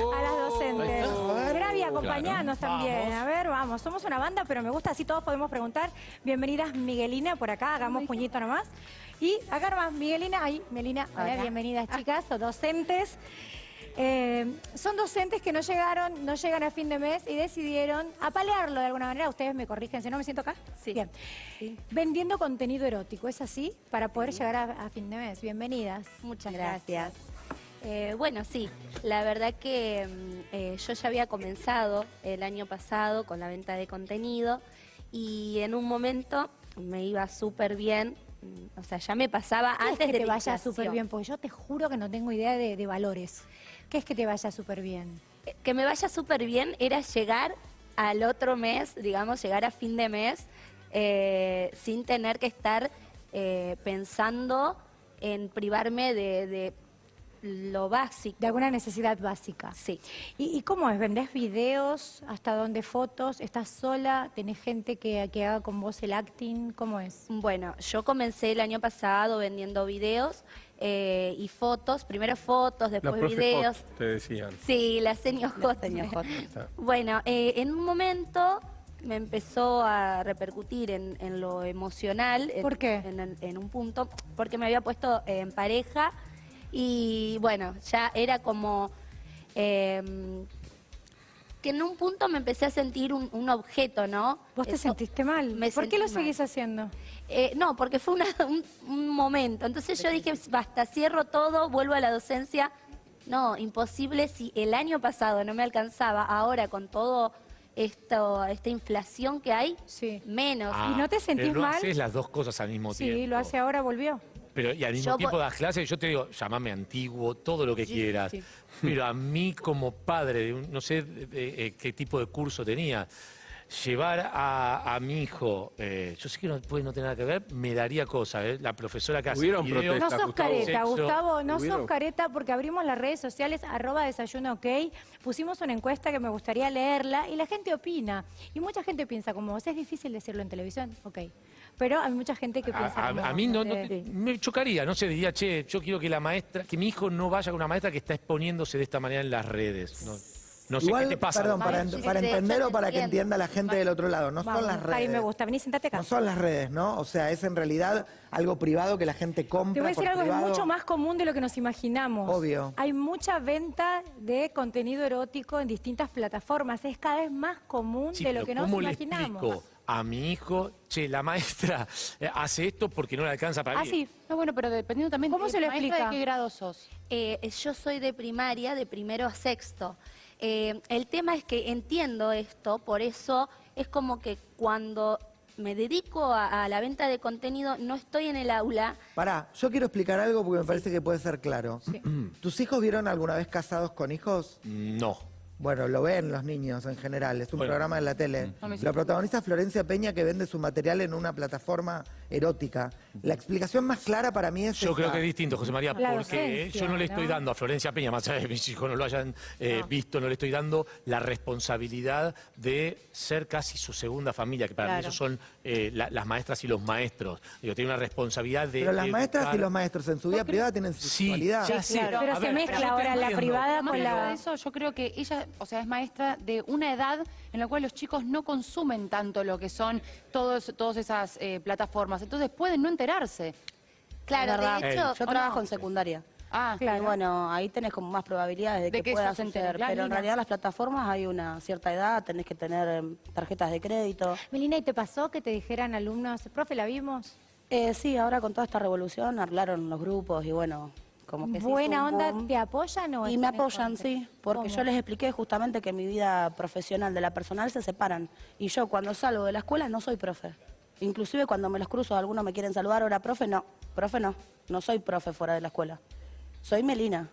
a las docentes. Gravi, acompañanos Claro. también. Vamos. A ver, vamos. Somos una banda, pero me gusta así todos podemos preguntar. Bienvenidas, Miguelina, por acá. Hagamos puñito nomás. Y acá nomás, Miguelina, ahí, Melina. Hola, Hola. bienvenidas, chicas, o docentes. Eh, son docentes que no llegaron, no llegan a fin de mes y decidieron apalearlo de alguna manera. Ustedes me corrigen, si no me siento acá. Sí. Bien. Sí. Vendiendo contenido erótico, ¿es así? Para poder llegar a, a fin de mes. Bienvenidas. Muchas gracias. Eh, bueno, sí, la verdad que mm, eh, yo ya había comenzado el año pasado con la venta de contenido y en un momento me iba súper bien, mm, o sea, ya me pasaba ¿Qué es antes que de te vaya súper bien? Porque yo te juro que no tengo idea de, de valores. ¿Qué es que te vaya súper bien? Eh, Que me vaya súper bien era llegar al otro mes, digamos, llegar a fin de mes eh, sin tener que estar pensando en privarme de, de lo básico. De alguna necesidad básica. Sí. ¿Y, y cómo es? ¿Vendés videos? ¿Hasta dónde fotos? ¿Estás sola? ¿Tenés gente que, que haga con vos el acting? ¿Cómo es? Bueno, yo comencé el año pasado vendiendo videos eh, y fotos, primero fotos, después videos. Hot, te decían. Sí, la señor Hot. Bueno, eh, en un momento me empezó a repercutir en, en lo emocional. en- ¿Por qué? En, un punto, porque me había puesto en pareja y bueno, ya era como... eh, que en un punto me empecé a sentir un, un objeto, ¿no? ¿Vos te Eso- sentiste mal? me ¿Por qué lo mal. seguís haciendo? Eh, no, porque fue una- un, un momento. Entonces yo dije, basta, cierro todo, vuelvo a la docencia. No, imposible si el año pasado no me alcanzaba, ahora con todo esto, esta inflación que hay, Sí. menos. Ah, ¿Y no te sentís pero no mal? haces las dos cosas al mismo tiempo. Sí, lo hace ahora, volvió. Pero y al mismo Yo tiempo das clases, yo te digo, llamame antiguo, todo lo que quieras. sí. Pero a mí como padre, de un- no sé eh, qué tipo de curso tenía, llevar a, a mi hijo, eh, yo sé que no puede no tener nada que ver, me daría cosa, ¿eh? La profesora que hace Hubieron videos- No sos Gustavo. careta. Gustavo, no sos Hubieron- careta porque abrimos las redes sociales, arroba desayuno ok, pusimos una encuesta que me gustaría leerla y la gente opina. Y mucha gente piensa como vos, es difícil decirlo en televisión, ok. Pero hay mucha gente que piensa A, a- a mí no, no eh, te- me chocaría, no sé, diría, che, yo quiero que la maestra, que mi hijo no vaya con una maestra que está exponiéndose de esta manera en las redes. No, no sé Igual, qué te pasa. perdón, para, para entender o para que entienda la gente del otro lado, no Vamos, son las redes. me gusta, vení, sentate acá. No son las redes, ¿no? O sea, es en realidad algo privado que la gente compra Te voy a decir algo, es privado. mucho más común de lo que nos imaginamos. Obvio. Hay mucha venta de contenido erótico en distintas plataformas. Es cada vez más común Sí, de lo que nos ¿cómo le imaginamos. explico a mi hijo, che, la maestra eh, hace esto porque no le alcanza para Ah, ir? sí. No, bueno, pero dependiendo también ¿Cómo de se lo explica? de qué grado sos. Eh, yo soy de primaria, de primero a sexto. Eh, el tema es que entiendo esto, por eso es como que cuando me dedico a, a la venta de contenido, no estoy en el aula. Pará, yo quiero explicar algo porque me parece que puede ser claro. ¿Tus hijos vieron alguna vez casados con hijos? No. Bueno, lo ven los niños en general, es un Bueno. programa de la tele. No me Lo protagoniza Florencia Peña que vende su material en una plataforma erótica. La explicación más clara para mí es Yo creo que es distinto, José María, La porque docencia, yo no le estoy ¿no? dando a Florencia Peña, más allá de que mis hijos no lo hayan eh, visto, no le estoy dando la responsabilidad de ser casi su segunda familia, que para mí esos son eh, la- las maestras y los maestros. Digo, tiene una responsabilidad de. Pero las de maestras educar. y los maestros en su vida privada tienen su Sí, sexualidad. ya sé. claro. Pero A se ver, mezcla ahora la privada con la... de eso, yo creo que ella, o sea, es maestra de una edad en la cual los chicos no consumen tanto lo que son todos, todas esas eh, plataformas. Entonces pueden no enterarse. Claro, de hecho, Yo ¿O trabajo no? en secundaria. Ah, Claro. Y bueno, ahí tenés como más probabilidades de, De que, puedas claro. Pero en realidad las plataformas hay una cierta edad, tenés que tener em, tarjetas de crédito. Melina, ¿y te pasó que te dijeran alumnos, profe, la vimos? Eh, sí, ahora con toda esta revolución hablaron los grupos y bueno, como que ¿Buena onda? boom. ¿Te apoyan o Y me apoyan, contra? sí, porque ¿Cómo? yo les expliqué justamente que mi vida profesional de la personal se separan. Y yo cuando salgo de la escuela no soy profe. Inclusive cuando me los cruzo, algunos me quieren saludar, ahora profe, no, profe no, no soy profe fuera de la escuela. Soy Melina.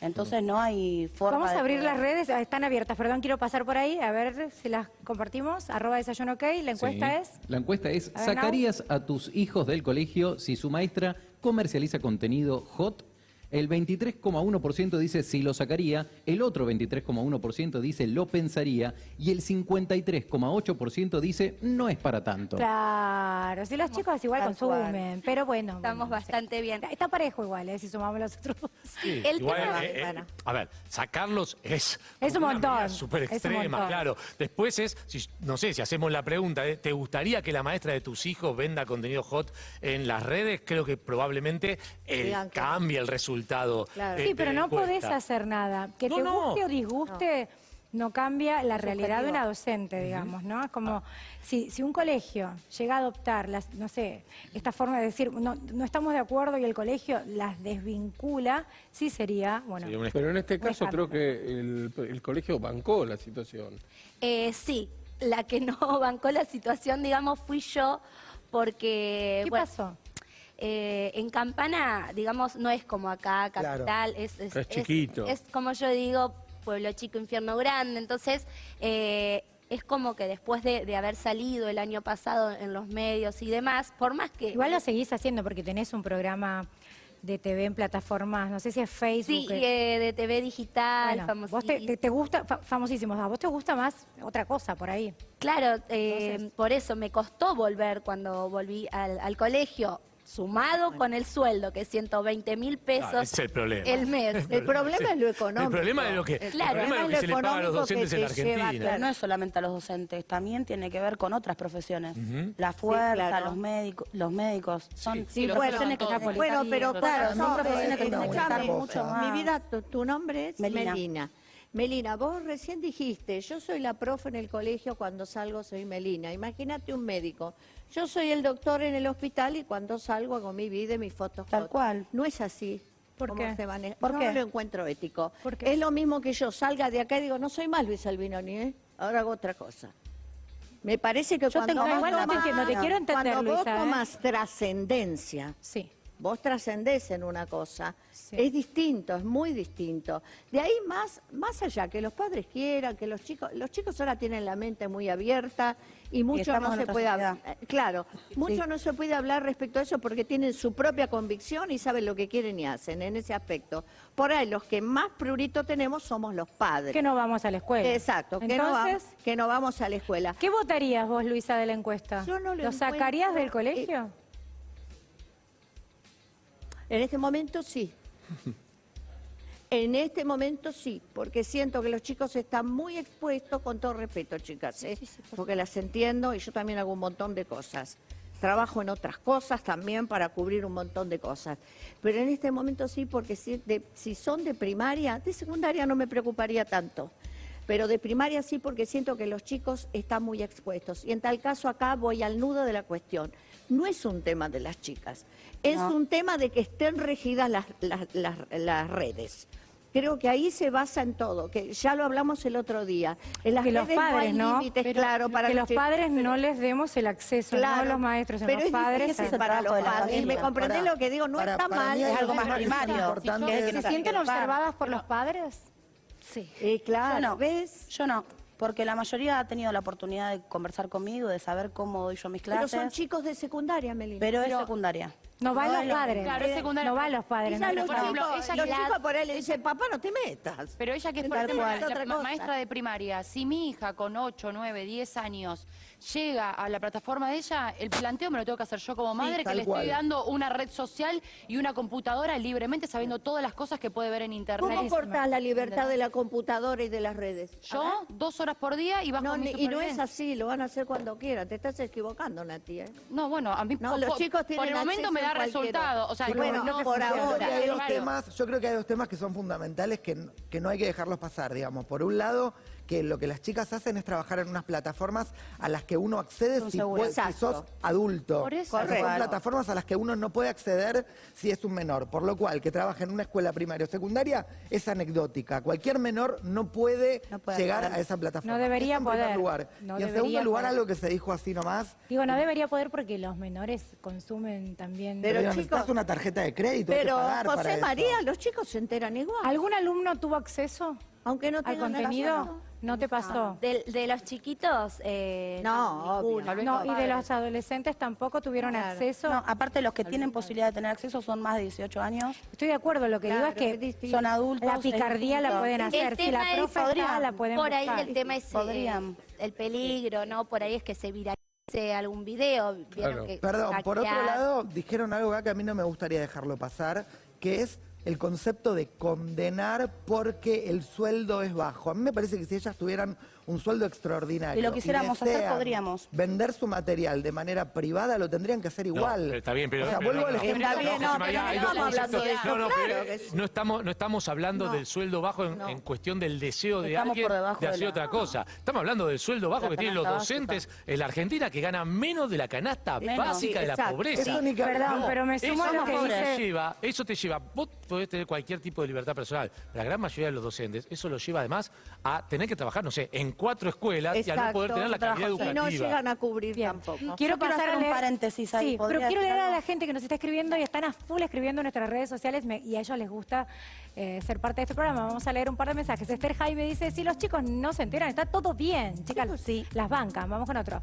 Entonces no hay forma Vamos a abrir las redes, ah, están abiertas, perdón, quiero pasar por ahí, a ver si las compartimos, arroba desayuno ok, la encuesta Sí. es... La encuesta es, A ver, ¿sacarías a tus hijos del colegio si su maestra comercializa contenido hot? El 23,1% dice sí lo sacaría, el otro 23,1% dice lo pensaría y el 53,8% dice no es para tanto. Claro, si los chicos igual consumen, pero bueno. Estamos bueno, bastante bien. Está parejo igual, ¿eh? si sumamos los otros. Sí, El igual, tema- eh, eh, bueno. a ver, sacarlos es, Es un una montón, súper es un extrema, montón. claro. Después es, si- no sé, si hacemos la pregunta, eh, ¿te gustaría que la maestra de tus hijos venda contenido hot en las redes? Creo que probablemente cambie el resultado. Claro. Sí, de pero no podés hacer nada. Que No, te no. guste o disguste no, cambia la realidad de una docente, digamos, ¿no? Es como si, si un colegio llega a adoptar, las, no sé, esta forma de decir, no, no estamos de acuerdo y el colegio las desvincula, sí sería, bueno, Pero en este caso creo que el, el colegio bancó la situación. Eh, sí, la que no bancó la situación, digamos, fui yo, porque... ¿qué bueno, pasó? Eh, en Campana, digamos, no es como acá, Claro. capital, es, es, Es chiquito. Es, como yo digo, pueblo chico, infierno grande. Entonces, eh, es como que después de, de haber salido el año pasado en los medios y demás, por más que... Igual lo seguís haciendo porque tenés un programa de TV en plataformas, no sé si es Facebook. Sí, eh, de TV digital, bueno, vos te, te- te gusta, fa- famosísimos, a vos te gusta más otra cosa por ahí. Claro, eh, por eso me costó volver cuando volví al, al colegio, sumado con el sueldo, que es 120 mil pesos ese es el problema. el mes. El problema es lo económico. El problema es lo que, El el Claro, problema es lo que se le paga a los económico docentes que en la te lleva, Argentina. Pero no es solamente a los docentes, también tiene que ver con otras profesiones. La fuerza, claro. los médicos, los médicos, son Sí, profesiones bueno, que bueno, pero claro, son no, profesiones que tienen que estar mucho más. Mi vida, tu, tu nombre es Melina. Melina. Melina, vos recién dijiste, yo soy la profe en el colegio, cuando salgo soy Melina. Imagínate un médico. Yo soy el doctor en el hospital y cuando salgo hago mi vida y mis fotos. Tal cual. No es así. ¿Por ¿Cómo qué? se maneja? ¿Por qué? no lo encuentro ético. ¿Por qué? Es lo mismo que yo salga de acá y digo, no soy más Luis Albinoni, ¿eh? ahora hago otra cosa. Me parece que Yo cuando tengo- vos no te quiero entender, Cuando vos ¿eh? tomas trascendencia, Sí. Vos trascendés en una cosa, Sí. es distinto, es muy distinto. De ahí más, más allá, que los padres quieran, que los chicos, los chicos ahora tienen la mente muy abierta y mucho no se puede hablar. sociedad. Claro, mucho Sí. no se puede hablar respecto a eso porque tienen su propia convicción y saben lo que quieren y hacen en ese aspecto. Por ahí los que más prurito tenemos somos los padres. Que no vamos a la escuela. Exacto, que no, vamos, que no vamos a la escuela. ¿qué votarías vos, Luisa, de la encuesta? Yo no lo sacarías del colegio? En este momento sí. En este momento sí, porque siento que los chicos están muy expuestos, con todo respeto, chicas, ¿eh? porque las entiendo y yo también hago un montón de cosas. Trabajo en otras cosas también para cubrir un montón de cosas. Pero en este momento sí, porque si, de- si son de primaria, de secundaria no me preocuparía tanto. Pero de primaria sí, porque siento que los chicos están muy expuestos. Y en tal caso acá voy al nudo de la cuestión. No es un tema de las chicas, es No. un tema de que estén regidas las, las- las- las redes. Creo que ahí se basa en todo, que ya lo hablamos el otro día. En las que los redes no hay padres, ¿no? límites, Pero claro, para que los padres no les demos el acceso, Claro, no los maestros, pero los es padres. es para los padres. ¿Me comprendés lo que digo? No está para mal. es algo más primario. ¿Se sienten observadas por los padres? Sí. Eh, claro, Yo no. ¿ves? Yo no, porque la mayoría ha tenido la oportunidad de conversar conmigo, de saber cómo doy yo mis Pero clases. son chicos de secundaria, Melina. pero es secundaria. No van los es lo padres. Claro, es secundaria. No van los Y padres. ya no los por ejemplo, chicos, ella los la- chicos por ahí le dicen, papá, no te metas. Pero ella que es, por ejemplo, la- maestra de primaria, si mi hija con 8, 9, 10 años llega a la plataforma de ella, el planteo me lo tengo que hacer yo como madre, que le cual. estoy dando una red social y una computadora libremente sabiendo todas las cosas que puede ver en internet. ¿Cómo cortás la libertad de la computadora y de las redes? Yo, dos horas por día y bajo No, mi y no es así, lo van a hacer cuando quieran. Te estás equivocando, Nati. ¿eh? No, bueno, a mí No, po- los chicos tienen por el momento me da cualquiera. resultado. O sea, bueno, que por Yo creo ahora. que hay dos temas, yo creo que hay dos temas que son fundamentales que, que no hay que dejarlos pasar, digamos. Por un lado, que lo que las chicas hacen es trabajar en unas plataformas a las que uno accede si, puede- si sos adulto. Por eso. O sea, son plataformas a las que uno no puede acceder si es un menor. Por lo cual, que trabaje en una escuela primaria o secundaria es anecdótica. Cualquier menor no puede, No puede llegar a esa plataforma. No debería en poder. lugar. No y en segundo lugar, poder. algo que se dijo así nomás. Digo, no debería poder porque los menores consumen también. Pero, Pero chicos, necesitas una tarjeta de crédito. hay que Pero, para José eso. María, los chicos se enteran igual. ¿Algún alumno tuvo acceso? Aunque no al tengan contenido? ¿No te pasó? De, de los chiquitos, eh, No. No, y de los adolescentes tampoco tuvieron Claro. acceso. No, aparte los que tienen posibilidad de tener acceso son más de 18 años, Estoy de acuerdo, lo que Claro, digo es es que distinto. son adultos. la es picardía la distinto. pueden hacer. Si la es- profe está, podrían. la pueden Por ahí buscar. el tema es eh, Podrían. el peligro, ¿no? Por ahí es que se viralice algún video. vieron Claro. que Perdón, por otro hackear. lado, dijeron algo acá que a mí no me gustaría dejarlo pasar, que es el concepto de condenar porque el sueldo es bajo. A mí me parece que si ellas tuvieran un sueldo extraordinario Y lo quisiéramos hacer, podríamos. Vender su material de manera privada, lo tendrían que hacer No, igual. pero está bien, pero... O sea, pero vuelvo no, al no, ejemplo. Está bien, José no, María, pero hay no dos estamos No, no, no estamos, no estamos hablando No. del sueldo bajo en, No. en cuestión del deseo de Estamos alguien de hacer la- otra cosa. Estamos hablando del sueldo bajo La que tienen los docentes en la Argentina que ganan menos de la canasta Menos. básica Sí, de la exacto. pobreza. Eso ni que- Perdón, No, pero me sumo a lo que dice... lleva, eso te lleva, vos podés tener cualquier tipo de libertad personal, pero la gran mayoría de los docentes, eso lo lleva además a tener que trabajar, no sé, en cuatro escuelas y a no poder tener la calidad sí. Y educativa. no llegan a cubrir Bien. tampoco. Quiero pasar hacer a un paréntesis ahí, Sí, pero ¿podría quiero leer a la gente que nos está escribiendo y están a full escribiendo en nuestras redes sociales me- y a ellos les gusta eh, ser parte de este programa. Vamos a leer un par de mensajes. Esther Jaime dice, si los chicos no se enteran, está todo bien. Chicas, sí. las bancas. Vamos con otro.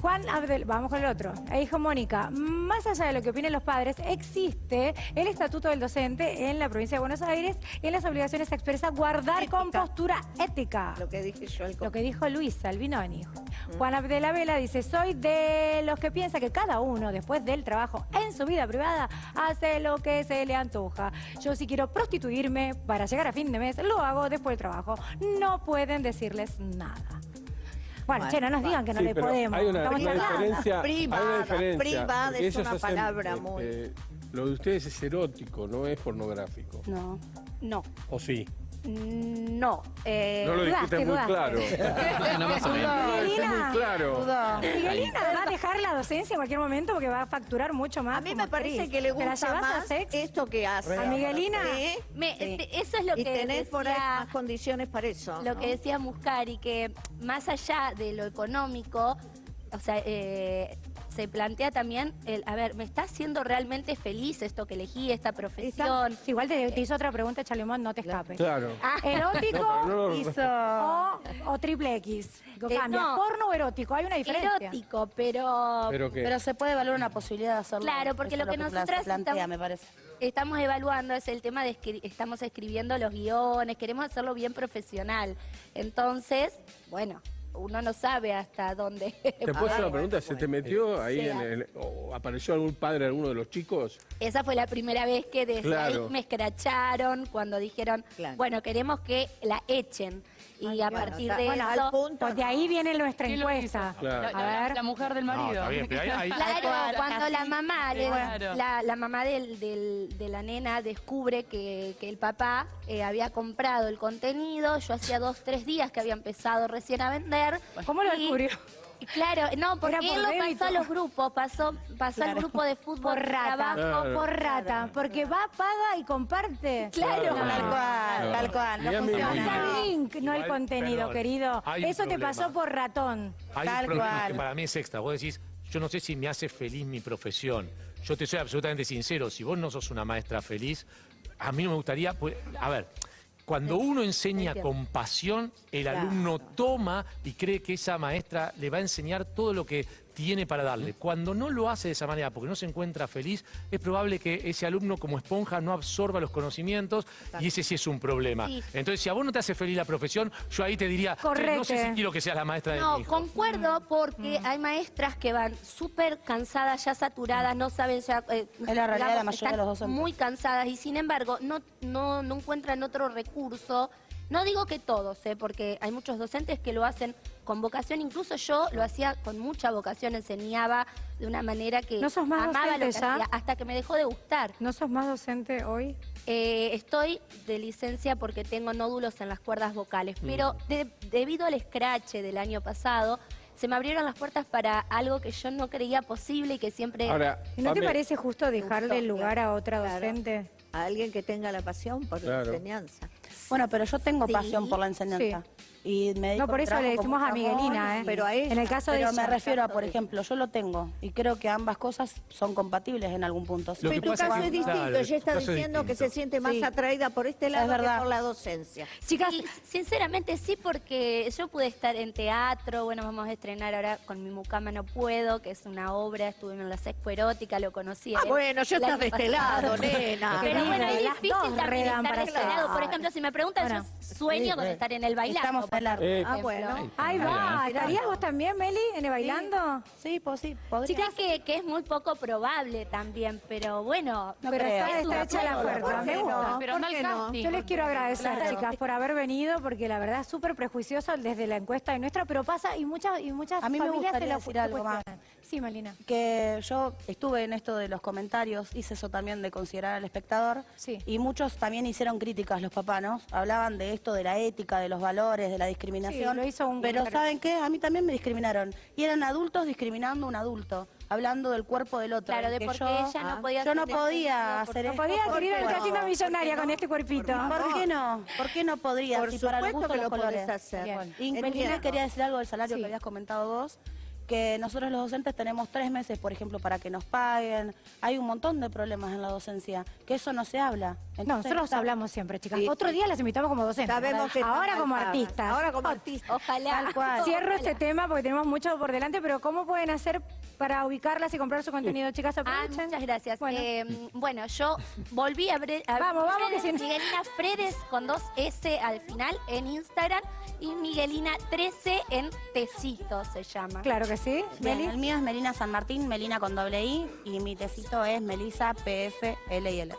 Juan Abdel, vamos con el otro. E dijo Mónica, más allá de lo que opinen los padres, existe el estatuto del docente en la provincia de Buenos Aires y en las obligaciones expresas guardar con Ética. postura ética. Lo que dije yo al Lo que dijo Luis Albinoni. Juan Abdela Vela dice, soy de los que piensa que cada uno, después del trabajo en su vida privada, hace lo que se le antoja. Yo si quiero prostituirme para llegar a fin de mes, lo hago después del trabajo. No pueden decirles nada. Bueno, Bueno, che, no nos digan que no Sí, le podemos. Hay una, Estamos una hablando. diferencia. hay Privada, una diferencia, privada es ellos una hacen, palabra este, muy- Lo de ustedes es erótico, no es pornográfico. No. No, ¿O sí? No. eh, No lo muy dudaste. claro. No, más o menos. No, es muy claro. Miguelina va a dejar la docencia en cualquier momento porque va a facturar mucho más. A mí me parece actriz. que le ¿Te la gusta más esto que hace. ¿A Miguelina? Sí. me- Sí. te- eso es lo y que tenés por ahí decía- más condiciones para eso. Lo ¿no? que decía Muscari, que más allá de lo económico, o sea, eh, se plantea también el, a ver, ¿me está haciendo realmente feliz esto que elegí, esta profesión? Igual te, te hizo otra pregunta, Chalemón, no te escapes. Claro. ¿Erótico No, no- hizo, o, o triple X? Eh, cambia. no. ¿Porno o erótico? Hay una diferencia. Erótico, pero Pero que Pero se puede evaluar una posibilidad de hacerlo. Claro, porque Eso lo que se nosotras plantea, estamos- me parece. estamos evaluando es el tema de escri- estamos escribiendo los guiones, queremos hacerlo bien profesional. Entonces, bueno, uno no sabe hasta dónde. ¿Te puedo hacer una pregunta? ¿Se te metió ahí Sí. en el, o apareció algún padre de alguno de los chicos? Esa fue la primera vez que desde Claro. ahí me escracharon cuando dijeron, Claro. bueno, queremos que la echen. Y a partir de bueno, eso... al punto. Pues de ahí viene nuestra ¿Quién lo encuesta. hizo? Claro. La, A la- ver. la mujer del No, marido. está bien, pero ahí- ahí- Claro, cuando la mamá, le- Claro. la, la mamá del- del- de la nena descubre que, que el papá eh, había comprado el contenido, yo hacía dos, tres días que había empezado recién a vender. ¿Cómo lo descubrió? Claro, no, porque por él lo débito. pasó a los grupos, pasó, pasó al grupo de fútbol, Por rata. trabajo. Claro. Por rata. Porque va, paga y comparte. Claro. Tal cual, tal cual. No funciona. El link, no el contenido, perdón, querido. Eso te pasó por ratón. Hay Tal un cual. que para mí es extra. Vos decís, yo no sé si me hace feliz mi profesión. Yo te soy absolutamente sincero. Si vos no sos una maestra feliz, a mí no me gustaría. pues, a ver, cuando uno enseña con pasión, el alumno toma y cree que esa maestra le va a enseñar todo lo que tiene para darle. Cuando no lo hace de esa manera porque no se encuentra feliz, es probable que ese alumno como esponja no absorba los conocimientos y ese sí es un problema. Sí. Entonces, si a vos no te hace feliz la profesión, yo ahí te diría, "Che, no sé si quiero que seas la maestra de mi No, hijo. concuerdo porque hay maestras que van súper cansadas, ya saturadas, no saben ya... eh, Es la realidad de la mayoría están de los docentes. Muy cansadas y sin embargo no, no, no encuentran otro recurso. No digo que todos, ¿eh? porque hay muchos docentes que lo hacen con vocación, incluso yo lo hacía con mucha vocación, enseñaba de una manera que ¿No sos más amaba lo que docente ya? hacía, hasta que me dejó de gustar. ¿No sos más docente hoy? Eh, estoy de licencia porque tengo nódulos en las cuerdas vocales, Mm. pero de- debido al scratch del año pasado, se me abrieron las puertas para algo que yo no creía posible y que siempre... Ahora, ¿Y ¿No te parece justo dejarle el lugar a otra Claro. docente? A alguien que tenga la pasión por Claro. la enseñanza. Bueno, pero yo tengo Sí. pasión por la enseñanza. Y me dedico No, por eso le decimos a Miguelina, ¿eh? Pero a ella. En el caso de Pero ella. me refiero a, por de- ejemplo, yo lo tengo y creo que ambas cosas son compatibles en algún punto. Lo Pero tu caso es es distinto. claro, Ella está es diciendo que se siente más Sí. atraída por este lado que verdad. por la docencia. Chicas, Y, sinceramente sí, porque yo pude estar en teatro, bueno, vamos a estrenar ahora con mi mucama No Puedo, que es una obra, estuve en la sexpo erótica, lo conocí. Ah, bueno, yo estás de este lado, nena. Pero bueno, es difícil también estar de este lado. Por ejemplo, si me preguntan, Bueno. yo sueño con estar en el bailando. Estamos la... Eh, Ah, bueno. ahí va. ¿Estarías vos también, Meli, en el bailando? Sí, pues sí, podría. Chicas, que, que es muy poco probable también, pero bueno. No Pero está, hecha la acuerdo, puerta. ¿por Me qué gusta. no? Pero ¿Por no al qué no? casting. Yo les quiero agradecer, Claro. chicas, por haber venido, porque la verdad es súper prejuicioso desde la encuesta de nuestra, pero pasa y muchas, y muchas A mí me gustaría decir algo más. Sí, Melina. que yo estuve en esto de los comentarios, hice eso también de considerar al espectador, Sí. y muchos también hicieron críticas los papás, ¿no? Hablaban de esto, de la ética, de los valores, de la discriminación. Sí, lo hizo un Pero. ¿saben qué? A mí también me discriminaron. Y eran adultos discriminando a un adulto, hablando del cuerpo del otro. Claro, de que por qué yo, ella no ah, podía Yo no hacer podía hacer No esto. podía querer cuerpo. casino millonaria con este cuerpito. ¿Por qué no? ¿por qué no podría? Por Si para el supuesto gusto que los lo podés hacer. Bien. Y Entiendo. Melina quería decir algo del salario Sí. que habías comentado vos, que nosotros los docentes tenemos tres meses, por ejemplo, para que nos paguen. Hay un montón de problemas en la docencia, que eso no se habla. No, nosotros está- hablamos siempre, chicas. Sí, Otro día las invitamos como docentes. Sabemos que Ahora como artistas. Ahora como artistas. Ojalá. Tal cual. Cierro este tema porque tenemos mucho por delante, pero ¿cómo pueden hacer para ubicarlas y comprar su contenido, chicas? Ah, Aprovechen. muchas gracias. Bueno. Bueno, bueno yo volví a a- Vamos, vamos, que Fredes, Miguelina Fredes con dos S al final en Instagram y Miguelina 13 en Tecito se llama. Claro que sí. Bien, Meli. el mío es Melina San Martín, Melina con doble I, y mi tecito es Melisa PF L y L.